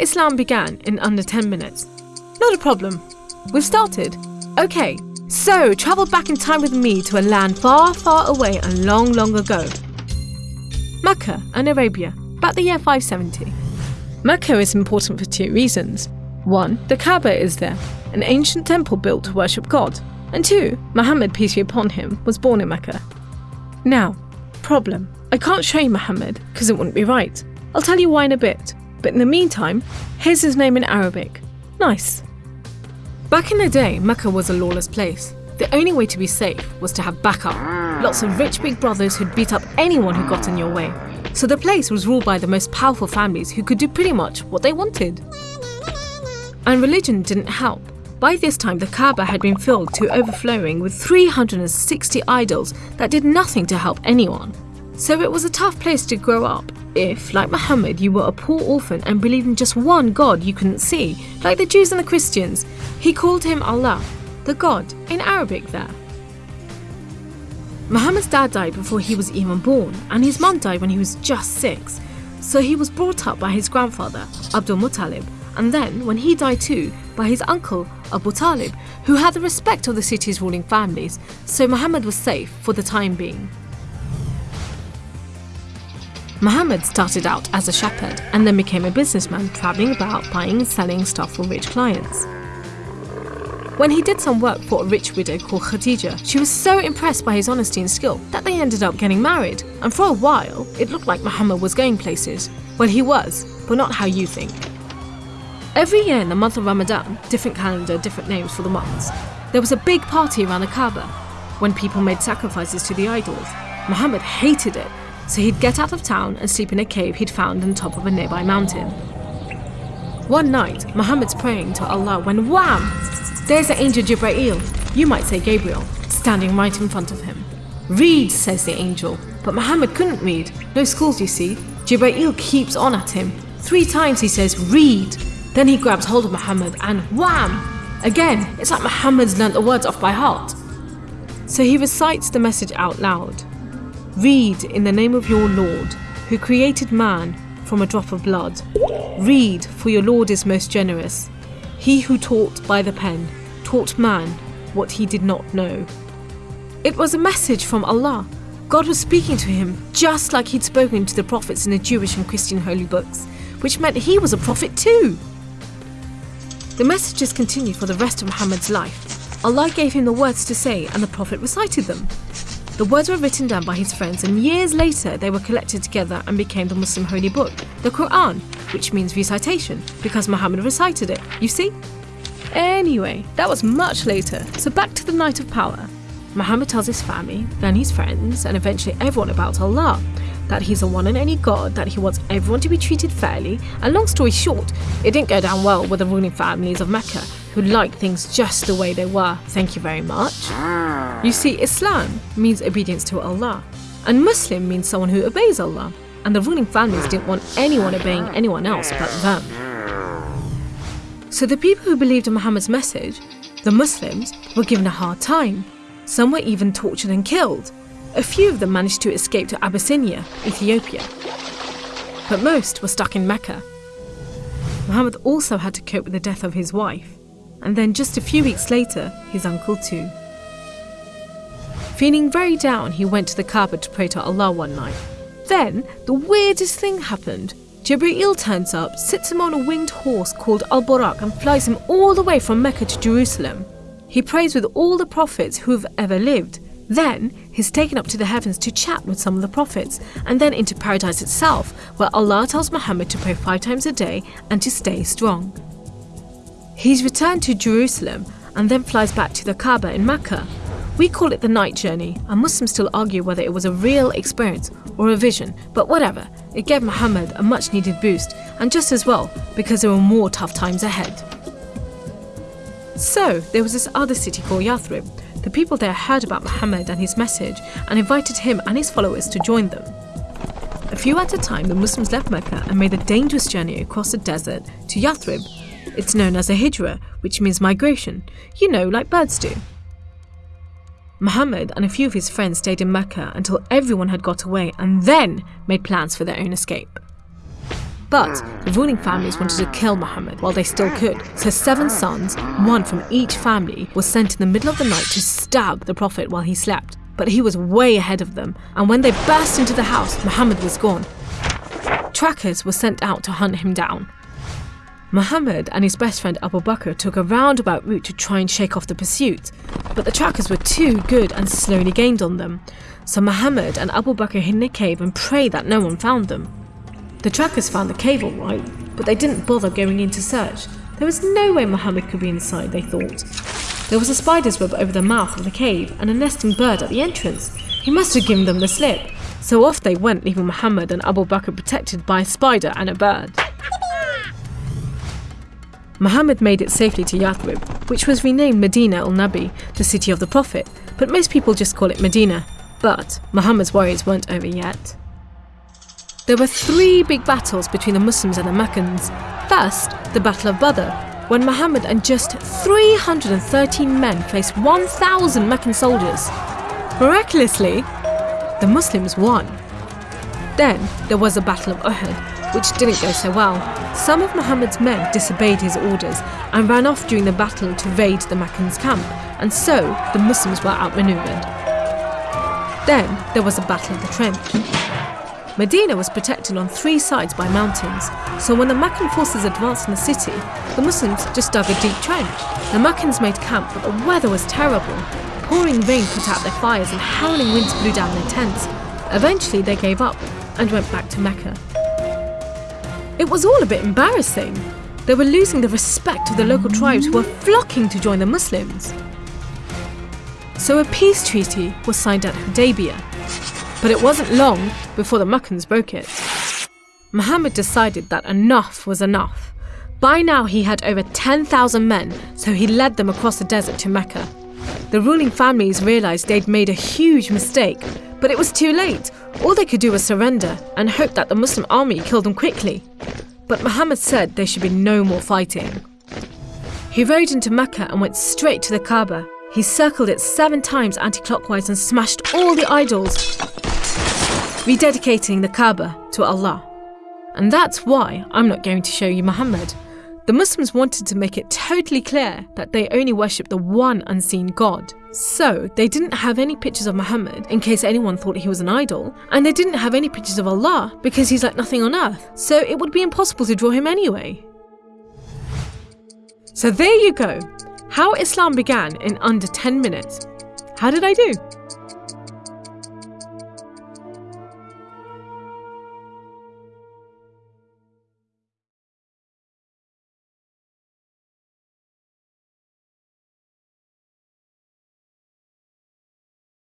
Islam began in under 10 minutes. Not a problem. We've started. Okay, so travel back in time with me to a land far, far away and long, long ago. Mecca and Arabia, about the year 570. Mecca is important for two reasons. One, the Kaaba is there, an ancient temple built to worship God. And two, Muhammad, peace be upon him, was born in Mecca. Now, problem. I can't show you Muhammad because it wouldn't be right. I'll tell you why in a bit. But in the meantime, here's his name in Arabic. Nice. Back in the day, Mecca was a lawless place. The only way to be safe was to have backup. Lots of rich big brothers who'd beat up anyone who got in your way. So the place was ruled by the most powerful families who could do pretty much what they wanted. And religion didn't help. By this time, the Kaaba had been filled to overflowing with 360 idols that did nothing to help anyone. So it was a tough place to grow up if, like Muhammad, you were a poor orphan and believed in just one God you couldn't see, like the Jews and the Christians. He called him Allah, the God, in Arabic there. Muhammad's dad died before he was even born, and his mum died when he was just six. So he was brought up by his grandfather, Abdul Muttalib, and then, when he died too, by his uncle, Abu Talib, who had the respect of the city's ruling families, so Muhammad was safe for the time being. Muhammad started out as a shepherd and then became a businessman traveling about buying and selling stuff for rich clients. When he did some work for a rich widow called Khadija, she was so impressed by his honesty and skill that they ended up getting married. And for a while, it looked like Muhammad was going places. Well, he was, but not how you think. Every year in the month of Ramadan, different calendar, different names for the months, there was a big party around the Kaaba when people made sacrifices to the idols. Muhammad hated it, so he'd get out of town and sleep in a cave he'd found on top of a nearby mountain. One night, Muhammad's praying to Allah when wham! There's the angel Jibreel, you might say Gabriel, standing right in front of him. Read, says the angel, but Muhammad couldn't read. No schools, you see. Jibreel keeps on at him. Three times he says, Read. Then he grabs hold of Muhammad and wham! Again, it's like Muhammad's learnt the words off by heart. So he recites the message out loud Read in the name of your Lord, who created man from a drop of blood. Read, for your Lord is most generous. He who taught by the pen taught man what he did not know. It was a message from Allah. God was speaking to him just like he'd spoken to the prophets in the Jewish and Christian holy books, which meant he was a prophet too. The messages continued for the rest of Muhammad's life. Allah gave him the words to say, and the Prophet recited them. The words were written down by his friends, and years later they were collected together and became the Muslim holy book, the Quran, which means recitation, because Muhammad recited it, you see? Anyway, that was much later, so back to the night of power. Muhammad tells his family, then his friends, and eventually everyone about Allah that he's a one and only God, that he wants everyone to be treated fairly, and long story short, it didn't go down well with the ruling families of Mecca, who liked things just the way they were, thank you very much. You see, Islam means obedience to Allah, and Muslim means someone who obeys Allah, and the ruling families didn't want anyone obeying anyone else but them. So the people who believed in Muhammad's message, the Muslims, were given a hard time. Some were even tortured and killed. A few of them managed to escape to Abyssinia, Ethiopia. But most were stuck in Mecca. Muhammad also had to cope with the death of his wife, and then just a few weeks later, his uncle too. Feeling very down, he went to the Kaaba to pray to Allah one night. Then, the weirdest thing happened. Jibreel turns up, sits him on a winged horse called Al Borak, and flies him all the way from Mecca to Jerusalem. He prays with all the prophets who have ever lived, then he's taken up to the heavens to chat with some of the prophets, and then into paradise itself, where Allah tells Muhammad to pray five times a day and to stay strong. He's returned to Jerusalem and then flies back to the Kaaba in Mecca. We call it the night journey, and Muslims still argue whether it was a real experience or a vision, but whatever, it gave Muhammad a much needed boost, and just as well, because there were more tough times ahead. So, there was this other city called Yathrib, the people there heard about Muhammad and his message and invited him and his followers to join them. A few at a time, the Muslims left Mecca and made a dangerous journey across the desert to Yathrib. It's known as a hijra, which means migration, you know, like birds do. Muhammad and a few of his friends stayed in Mecca until everyone had got away and then made plans for their own escape. But the ruling families wanted to kill Muhammad while they still could, so seven sons, one from each family, were sent in the middle of the night to stab the Prophet while he slept. But he was way ahead of them, and when they burst into the house, Muhammad was gone. Trackers were sent out to hunt him down. Muhammad and his best friend Abu Bakr took a roundabout route to try and shake off the pursuit, but the trackers were too good and slowly gained on them. So Muhammad and Abu Bakr hid in a cave and prayed that no one found them. The trackers found the cave alright, but they didn't bother going in to search. There was no way Muhammad could be inside, they thought. There was a spider's web over the mouth of the cave and a nesting bird at the entrance. He must have given them the slip. So off they went, leaving Muhammad and Abu Bakr protected by a spider and a bird. Muhammad made it safely to Yathrib, which was renamed Medina al Nabi, the city of the Prophet, but most people just call it Medina. But Muhammad's worries weren't over yet. There were three big battles between the Muslims and the Meccans. First, the Battle of Badr, when Muhammad and just 313 men faced 1,000 Meccan soldiers. Miraculously, the Muslims won. Then there was the Battle of Uhud, which didn't go so well. Some of Muhammad's men disobeyed his orders and ran off during the battle to raid the Meccans' camp, and so the Muslims were outmaneuvered. Then there was the Battle of the Trench. Medina was protected on three sides by mountains, so when the Meccan forces advanced in the city, the Muslims just dug a deep trench. The Meccans made camp, but the weather was terrible. Pouring rain put out their fires and howling winds blew down their tents. Eventually, they gave up and went back to Mecca. It was all a bit embarrassing. They were losing the respect of the local tribes who were flocking to join the Muslims. So a peace treaty was signed at Hudaybiyah, but it wasn't long before the Meccans broke it. Muhammad decided that enough was enough. By now he had over 10,000 men, so he led them across the desert to Mecca. The ruling families realized they'd made a huge mistake, but it was too late. All they could do was surrender and hope that the Muslim army killed them quickly. But Muhammad said there should be no more fighting. He rode into Mecca and went straight to the Kaaba. He circled it seven times anti-clockwise and smashed all the idols, rededicating the Kaaba to Allah. And that's why I'm not going to show you Muhammad. The Muslims wanted to make it totally clear that they only worship the one unseen God. So, they didn't have any pictures of Muhammad in case anyone thought he was an idol, and they didn't have any pictures of Allah because he's like nothing on earth, so it would be impossible to draw him anyway. So, there you go how Islam began in under 10 minutes. How did I do?